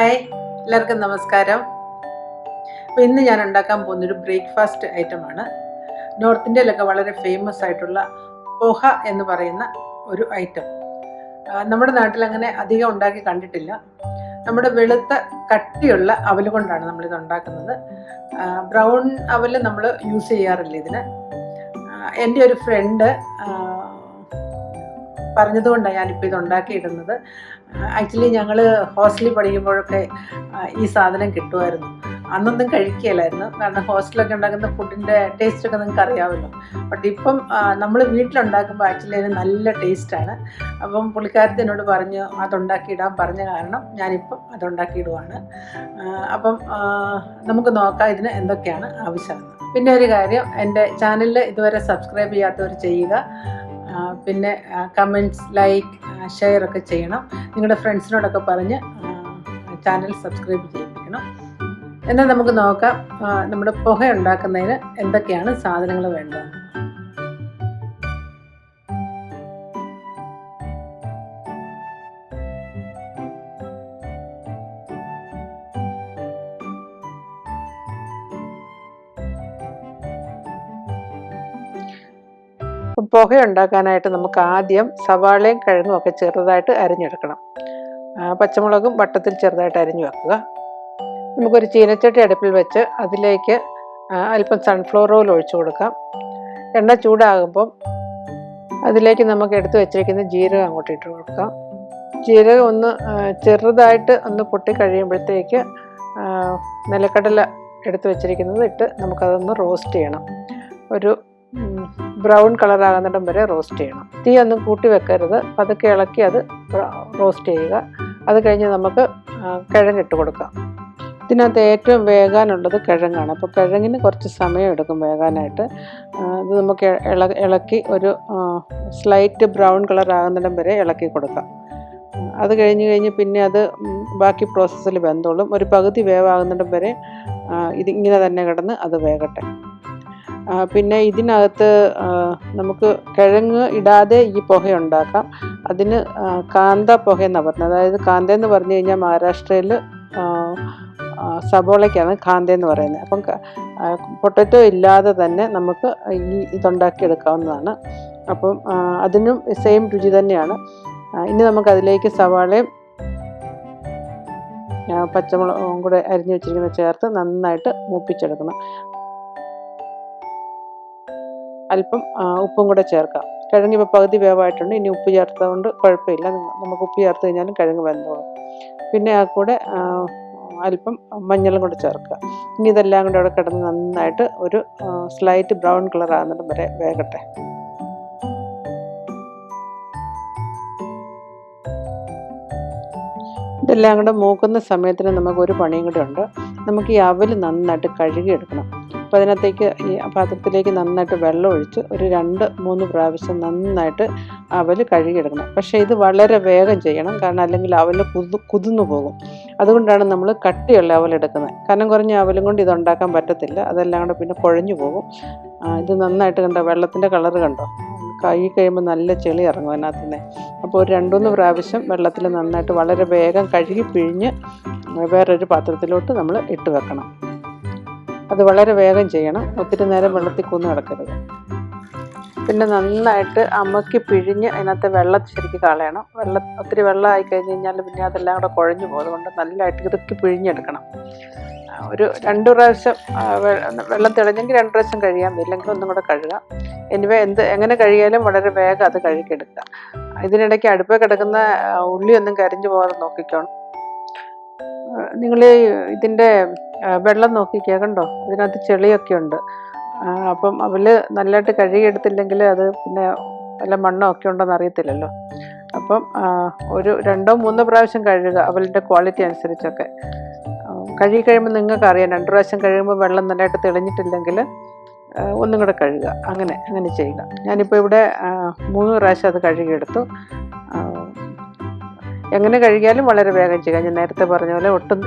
Hi എല്ലാവർക്കും നമസ്കാരം. അപ്പോൾ ഇന്ന് ഞാൻ ഉണ്ടാക്കാൻ പോകുന്നൊരു ബ്രേക്ക്ഫാസ്റ്റ് ഐറ്റമാണ് നോർത്ത് ഇന്ത്യയിലൊക്കെ വളരെ ഫേമസ് ആയിട്ടുള്ള പോഹ എന്ന് പറയുന്ന ഒരു ഐറ്റം നമ്മുടെ നാട്ടിൽ അങ്ങനെ അധികം ഉണ്ടാക്കി കണ്ടിട്ടില്ല. നമ്മുടെ വെളുത്ത കട്ടിയുള്ള അവൽ കൊണ്ടാണ് നമ്മളിത് ഉണ്ടാക്കുന്നത്. ബ്രൗൺ അവൽ നമ്മൾ യൂസ് ചെയ്യാറില്ല ഇതിന്. എന്റെ ഒരു ഫ്രണ്ട് പറഞ്ഞതുകൊണ്ടാണ് ഞാനിപ്പോൾ ഇത് ഉണ്ടാക്കിയിടുന്നത്. ആക്ച്വലി ഞങ്ങൾ ഹോസ്റ്റലിൽ പഠിക്കുമ്പോഴൊക്കെ ഈ സാധനം കിട്ടുമായിരുന്നു. അന്നൊന്നും കഴിക്കുകയില്ലായിരുന്നു. കാരണം ഹോസ്റ്റലൊക്കെ ഉണ്ടാക്കുന്ന ഫുഡിന്റെ ടേസ്റ്റൊക്കെ നിങ്ങൾക്ക് അറിയാമല്ലോ. ബട്ട് ഇപ്പം നമ്മൾ വീട്ടിലുണ്ടാക്കുമ്പോൾ ആക്ച്വലി അതിന് നല്ല ടേസ്റ്റാണ് അപ്പം പുള്ളിക്കാരത്തി എന്നോട് പറഞ്ഞു അതുണ്ടാക്കിയിടാൻ പറഞ്ഞ കാരണം ഞാനിപ്പം അതുണ്ടാക്കിയിടുവാണ്. അപ്പം നമുക്ക് നോക്കാം ഇതിന് എന്തൊക്കെയാണ് ആവശ്യമെന്ന്. പിന്നെ ഒരു കാര്യം എന്റെ ചാനലിൽ ഇതുവരെ സബ്സ്ക്രൈബ് ചെയ്യാത്തവർ ചെയ്യുക. പിന്നെ കമന്റ്സ് ലൈക്ക് ഷെയർ ഒക്കെ ചെയ്യണം. നിങ്ങളുടെ ഫ്രണ്ട്സിനോടൊക്കെ പറഞ്ഞ് ചാനൽ സബ്സ്ക്രൈബ് ചെയ്യിപ്പിക്കണം. എന്നാൽ നമുക്ക് നോക്കാം നമ്മുടെ പുക ഉണ്ടാക്കുന്നതിന് എന്തൊക്കെയാണ് സാധനങ്ങൾ വേണ്ടത്? പുക ഉണ്ടാക്കാനായിട്ട് നമുക്ക് ആദ്യം സവാളയും കിഴങ്ങും ഒക്കെ ചെറുതായിട്ട് അരിഞ്ഞെടുക്കണം. പച്ചമുളകും വട്ടത്തിൽ ചെറുതായിട്ട് അരിഞ്ഞു വെക്കുക. നമുക്കൊരു ചീനച്ചട്ടി അടുപ്പിൽ വെച്ച് അതിലേക്ക് അല്പം സൺഫ്ലവർ ഓയിൽ ഒഴിച്ചു കൊടുക്കാം. എണ്ണ ചൂടാകുമ്പം അതിലേക്ക് നമുക്ക് എടുത്തു വെച്ചിരിക്കുന്ന ജീരകം അങ്ങോട്ട് ഇട്ട് കൊടുക്കാം. ജീരകം ഒന്ന് ചെറുതായിട്ട് ഒന്ന് പൊട്ടി കഴിയുമ്പോഴത്തേക്ക് നിലക്കടല എടുത്തു വെച്ചിരിക്കുന്നത് ഇട്ട് നമുക്കതൊന്ന് റോസ്റ്റ് ചെയ്യണം. ഒരു ബ്രൗൺ കളർ ആകുന്നിടം വരെ റോസ്റ്റ് ചെയ്യണം. തീ ഒന്നും കൂട്ടി വെക്കരുത്. പതുക്കെ ഇളക്കി അത് റോസ്റ്റ് ചെയ്യുക. അത് കഴിഞ്ഞ് നമുക്ക് കിഴങ്ങിട്ട് കൊടുക്കാം. ഇതിനകത്ത് ഏറ്റവും വേകാനുള്ളത് കിഴങ്ങാണ്. അപ്പോൾ കിഴങ്ങിന് കുറച്ച് സമയം എടുക്കും വേകാനായിട്ട്. അത് നമുക്ക് ഇള ഇളക്കി ഒരു സ്ലൈറ്റ് ബ്രൗൺ കളർ ആകുന്നിടം വരെ ഇളക്കി കൊടുക്കാം. അത് കഴിഞ്ഞ് കഴിഞ്ഞ് പിന്നെ അത് ബാക്കി പ്രോസസ്സിൽ വെന്തോളും. ഒരു പകുതി വേവാകുന്നിടം വരെ ഇത് ഇങ്ങനെ തന്നെ കിടന്ന് അത് വേകട്ടെ. പിന്നെ ഇതിനകത്ത് നമുക്ക് കിഴങ്ങ് ഇടാതെ ഈ പുക ഉണ്ടാക്കാം. അതിന് കാന്ത പുക എന്നാണ് പറഞ്ഞത്. അതായത് കാന്ത എന്ന് പറഞ്ഞു കഴിഞ്ഞാൽ മഹാരാഷ്ട്രയിൽ സബോളയ്ക്കാണ് കാന്ത എന്ന് പറയുന്നത്. അപ്പം പൊട്ടറ്റോ ഇല്ലാതെ തന്നെ നമുക്ക് ഈ ഇതുണ്ടാക്കി എടുക്കാവുന്നതാണ് അപ്പം അതിനും സെയിം രുചി തന്നെയാണ്. ഇനി നമുക്ക് അതിലേക്ക് സവാളയും പച്ചമുളകും കൂടെ അരിഞ്ഞു വെച്ചിരിക്കുന്ന ചേർത്ത് നന്നായിട്ട് മൂപ്പിച്ചെടുക്കണം. അല്പം ഉപ്പും കൂടെ ചേർക്കാം. കിഴങ്ങ് ഇപ്പോൾ പകുതി വേവായിട്ടുണ്ട്. ഇനി ഉപ്പ് ചേർത്തതുകൊണ്ട് കുഴപ്പമില്ല. നമുക്ക് ഉപ്പ് ചേർത്ത് കഴിഞ്ഞാലും കിഴങ്ങ് വെന്തോളും. പിന്നെ ആ കൂടെ അല്പം മഞ്ഞളും കൂടെ ചേർക്കുക. ഇനി ഇതെല്ലാം കൂടെ അവിടെ കിടന്ന് നന്നായിട്ട് ഒരു സ്ലൈറ്റ് ബ്രൗൺ കളർ ആകുന്നിടം വരെ വേകട്ടെ. ഇതെല്ലാം കൂടെ മൂക്കുന്ന സമയത്തിന് നമുക്ക് ഒരു പണിയും കൂടെ ഉണ്ട്. നമുക്ക് ഈ അവൽ നന്നായിട്ട് കഴുകിയെടുക്കണം. അപ്പോൾ അതിനകത്തേക്ക് ഈ പാത്രത്തിലേക്ക് നന്നായിട്ട് വെള്ളം ഒഴിച്ച് ഒരു രണ്ട് മൂന്ന് പ്രാവശ്യം നന്നായിട്ട് അവൽ കഴുകിയെടുക്കണം. പക്ഷേ ഇത് വളരെ വേഗം ചെയ്യണം. കാരണം അല്ലെങ്കിൽ അവൽ കുതു കുതിർന്നു പോകും. അതുകൊണ്ടാണ് നമ്മൾ കട്ടിയുള്ള അവൽ എടുക്കുന്നത്. കനം കുറഞ്ഞ അവലും കൊണ്ട് ഇത് ഉണ്ടാക്കാൻ പറ്റത്തില്ല. അതെല്ലാം കൂടെ പിന്നെ കുഴഞ്ഞു പോകും. ഇത് നന്നായിട്ട് കണ്ടോ? വെള്ളത്തിന്റെ കളറ് കണ്ടോ? കൈ കഴിയുമ്പോൾ നല്ല ചെളി ഇറങ്ങും അതിനകത്ത് നിന്ന് അപ്പോൾ ഒരു രണ്ടുമൂന്ന് പ്രാവശ്യം വെള്ളത്തിൽ നന്നായിട്ട് വളരെ വേഗം കഴുകി പിഴിഞ്ഞ് വേറൊരു പാത്രത്തിലോട്ട് നമ്മൾ ഇട്ട് വെക്കണം. അത് വളരെ വേഗം ചെയ്യണം. ഒത്തിരി നേരം വെള്ളത്തിൽ കൂന്ന് കിടക്കരുത്. പിന്നെ നന്നായിട്ട് അമ്മക്കി പിഴിഞ്ഞ് അതിനകത്ത് വെള്ളം ശരിക്കും കളയണം. വെള്ളം ഒത്തിരി വെള്ളമായി കഴിഞ്ഞ് കഴിഞ്ഞാൽ പിന്നെ അതെല്ലാം കൂടെ കുഴഞ്ഞു പോകും. അതുകൊണ്ട് നല്ലതായിട്ട് ഇതൊക്കെ പിഴിഞ്ഞെടുക്കണം. ഒരു രണ്ട് പ്രാവശ്യം വെള്ളം തെളിഞ്ഞെങ്കിൽ രണ്ട് പ്രാവശ്യം കഴിയാം ഇല്ലെങ്കിൽ ഒന്നും കൂടെ കഴുകാം. എനിവേ എന്ത് എങ്ങനെ കഴിയാലും വളരെ വേഗം അത് കഴുകിയെടുക്കുക. ഇതിനിടയ്ക്ക് അടുപ്പിൽ കിടക്കുന്ന ഉള്ളിയൊന്നും കരിഞ്ഞു പോകാതെ നോക്കിക്കോണം. നിങ്ങൾ ഇതിന്റെ വെള്ളം നോക്കിക്കേ കണ്ടോ? ഇതിനകത്ത് ചെളിയൊക്കെ ഉണ്ട്. അപ്പം അവൽ നല്ലതായിട്ട് കഴുകിയെടുത്തില്ലെങ്കിൽ അത് പിന്നെ വല്ല മണ്ണോ ഒക്കെ ഉണ്ടോയെന്ന് അറിയത്തില്ലല്ലോ. അപ്പം ഒരു രണ്ടോ മൂന്നോ പ്രാവശ്യം കഴുകുക അവലിന്റെ ക്വാളിറ്റി അനുസരിച്ചൊക്കെ. കഴുകി കഴിയുമ്പോൾ നിങ്ങൾക്ക് അറിയാം രണ്ട് പ്രാവശ്യം കഴിയുമ്പോൾ വെള്ളം നല്ലതായിട്ട് തെളിഞ്ഞിട്ടില്ലെങ്കിൽ ഒന്നും കൂടെ കഴുകുക. അങ്ങനെ അങ്ങനെ ചെയ്യുക. ഞാനിപ്പോൾ ഇവിടെ മൂന്ന് പ്രാവശ്യം അത് കഴുകിയെടുത്തു. എങ്ങനെ കഴുകിയാലും വളരെ വേഗം ചെയ്യുക ഞാൻ നേരത്തെ പറഞ്ഞ പോലെ ഒട്ടും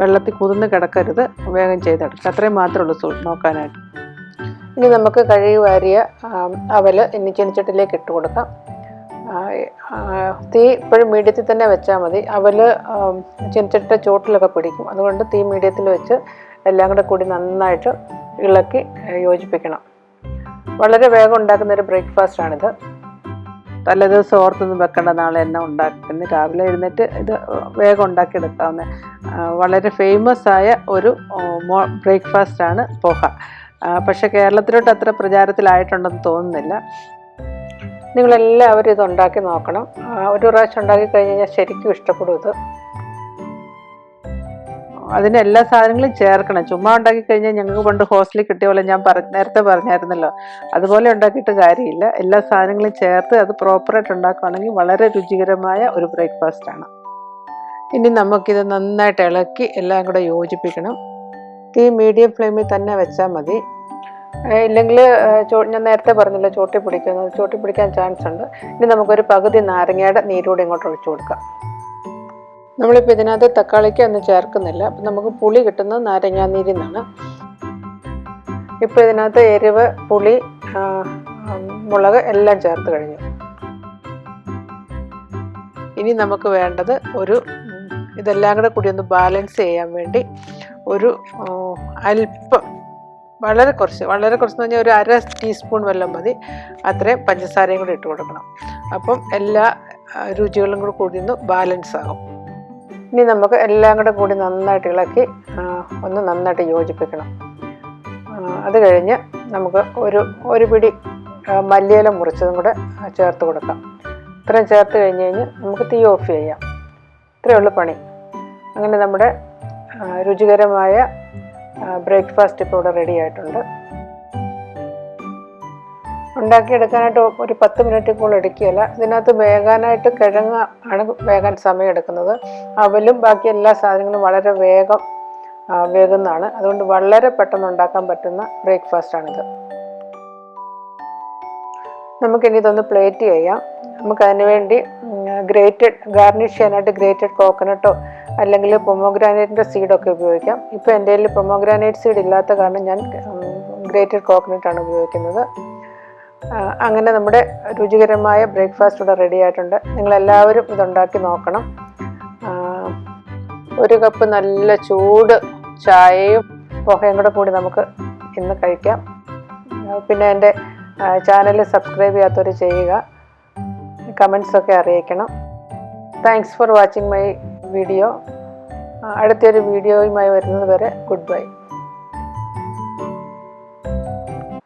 വെള്ളത്തിൽ കുതിർന്ന് കിടക്കരുത്. വേഗം ചെയ്തെടുക്കുക. അത്രയും മാത്രമേ ഉള്ളൂ നോക്കാനായിട്ട്. ഇനി നമുക്ക് കഴുകി വാരിയ അവൽ ഇനി ചെനിച്ചട്ടിലേക്ക് ഇട്ട് കൊടുക്കാം. തീ ഇപ്പോഴും മീഡിയത്തിൽ തന്നെ വെച്ചാൽ മതി. അവൽ ചെനിച്ചട്ടിന്റെ ചോട്ടിലൊക്കെ പിടിക്കും. അതുകൊണ്ട് തീ മീഡിയത്തിൽ വെച്ച് എല്ലാം കൂടെ കൂടി നന്നായിട്ട് ഇളക്കി യോജിപ്പിക്കണം. വളരെ വേഗം ഉണ്ടാക്കുന്ന ഒരു ബ്രേക്ക്ഫാസ്റ്റാണിത്. തലേദിവസം ഓർത്തൊന്നും വെക്കേണ്ട നാളെ എന്നെ ഉണ്ടാക്കുന്നു രാവിലെ എഴുന്നേറ്റ് ഇത് വേഗം ഉണ്ടാക്കിയെടുക്കാവുന്ന വളരെ ഫേമസ് ആയ ഒരു ബ്രേക്ക്ഫാസ്റ്റാണ് പോഹ. പക്ഷേ കേരളത്തിലോട്ട് അത്ര പ്രചാരത്തിലായിട്ടുണ്ടെന്ന് തോന്നുന്നില്ല. നിങ്ങളെല്ലാവരും ഇത് ഉണ്ടാക്കി നോക്കണം. ഒരു പ്രാവശ്യം ഉണ്ടാക്കി കഴിഞ്ഞ് കഴിഞ്ഞാൽ ശരിക്കും ഇഷ്ടപ്പെടും ഇത്. അതിന് എല്ലാ സാധനങ്ങളും ചേർക്കണം. ചുമ്മാ ഉണ്ടാക്കി കഴിഞ്ഞാൽ ഞങ്ങൾക്ക് പണ്ട് ഹോസ്റ്റലിൽ കിട്ടിയ പോലെ ഞാൻ പറ നേരത്തെ പറഞ്ഞായിരുന്നല്ലോ. അതുപോലെ ഉണ്ടാക്കിയിട്ട് കാര്യമില്ല. എല്ലാ സാധനങ്ങളും ചേർത്ത് അത് പ്രോപ്പറായിട്ട് ഉണ്ടാക്കുകയാണെങ്കിൽ വളരെ രുചികരമായ ഒരു ബ്രേക്ക്ഫാസ്റ്റാണ് ഇനി നമുക്കിത് നന്നായിട്ട് ഇളക്കി എല്ലാം കൂടെ യോജിപ്പിക്കണം. തീ മീഡിയം ഫ്ലെയിമിൽ തന്നെ വെച്ചാൽ മതി. ഇല്ലെങ്കിൽ ഞാൻ നേരത്തെ പറഞ്ഞല്ലോ ചോട്ടി പിടിക്കുന്നത്. ചോട്ടി പിടിക്കാൻ ചാൻസ് ഉണ്ട്. ഇനി നമുക്കൊരു പകുതി നാരങ്ങയുടെ നീരൂടെ ഇങ്ങോട്ട് ഒഴിച്ചു കൊടുക്കാം. നമ്മളിപ്പോൾ ഇതിനകത്ത് തക്കാളിക്ക് ഒന്നും ചേർക്കുന്നില്ല. അപ്പം നമുക്ക് പുളി കിട്ടുന്നത് നാരങ്ങാനീരിൽ നിന്നാണ്. ഇപ്പോൾ ഇതിനകത്ത് എരിവ് പുളി മുളക് എല്ലാം ചേർത്ത് കഴിഞ്ഞു. ഇനി നമുക്ക് വേണ്ടത് ഒരു ഇതെല്ലാം കൂടെ കൂടി ഒന്ന് ബാലൻസ് ചെയ്യാൻ വേണ്ടി ഒരു അല്പം വളരെ കുറച്ച് വളരെ കുറച്ച് എന്ന് പറഞ്ഞാൽ ഒരു അര ടീസ്പൂൺ വെള്ളം മതി. അത്രയും പഞ്ചസാരയും കൂടി ഇട്ട് കൊടുക്കണം. അപ്പം എല്ലാ രുചികളും കൂടി കൂടി ഒന്ന് ബാലൻസ് ആകും. ഇനി നമുക്ക് എല്ലാം കൂടെ കൂടി നന്നായിട്ട് ഇളക്കി ഒന്ന് നന്നായിട്ട് യോജിപ്പിക്കണം. അത് കഴിഞ്ഞ് നമുക്ക് ഒരു ഒരു പിടി മല്ലിയില മുറിച്ചതും കൂടെ ചേർത്ത് കൊടുക്കാം. ഇത്രയും ചേർത്ത് കഴിഞ്ഞ് കഴിഞ്ഞ് നമുക്ക് തീ ഓഫ് ചെയ്യാം. ഇത്രയേ ഉള്ളൂ പണി. അങ്ങനെ നമ്മുടെ രുചികരമായ ബ്രേക്ക്ഫാസ്റ്റ് ഇപ്പോൾ ഇവിടെ റെഡി ആയിട്ടുണ്ട്. ഉണ്ടാക്കിയെടുക്കാനായിട്ട് ഒരു പത്ത് മിനിറ്റ് കൂടുതൽ എടുക്കുകയില്ല. ഇതിനകത്ത് വേകാനായിട്ട് കിഴങ്ങ് ആണ് വേകാൻ സമയം എടുക്കുന്നത്. അവലും ബാക്കി എല്ലാ സാധനങ്ങളും വളരെ വേഗം വേകുന്നതാണ്. അതുകൊണ്ട് വളരെ പെട്ടെന്ന് ഉണ്ടാക്കാൻ പറ്റുന്ന ബ്രേക്ക്ഫാസ്റ്റാണിത് നമുക്കിനി ഇതൊന്ന് പ്ലേറ്റ് ചെയ്യാം. നമുക്കതിന് വേണ്ടി ഗ്രേറ്റഡ് ഗാർണിഷ് ചെയ്യാനായിട്ട് ഗ്രേറ്റഡ് കോക്കനട്ടോ അല്ലെങ്കിൽ പൊമോഗ്രാനൈറ്റിന്റെ സീഡൊക്കെ ഉപയോഗിക്കാം. ഇപ്പോൾ എന്റെ കയ്യിൽ പൊമോഗ്രാനൈറ്റ് സീഡ് ഇല്ലാത്ത കാരണം ഞാൻ ഗ്രേറ്റഡ് കോക്കനട്ടാണ് ഉപയോഗിക്കുന്നത്. അങ്ങനെ നമ്മുടെ രുചികരമായ ബ്രേക്ക്ഫാസ്റ്റ് ഇവിടെ റെഡി ആയിട്ടുണ്ട്. നിങ്ങളെല്ലാവരും ഇതുണ്ടാക്കി നോക്കണം. ഒരു കപ്പ് നല്ല ചൂട് ചായയും പുകയും കൂടെ കൂടി നമുക്ക് ഇന്ന് കഴിക്കാം. പിന്നെ എന്റെ ചാനൽ സബ്സ്ക്രൈബ് ചെയ്യാത്തവർ ചെയ്യുക. കമൻസൊക്കെ അറിയിക്കണം. Thanks for watching my video അടുത്തൊരു വീഡിയോയുമായി വരുന്നത് വരെ ഗുഡ് ബൈ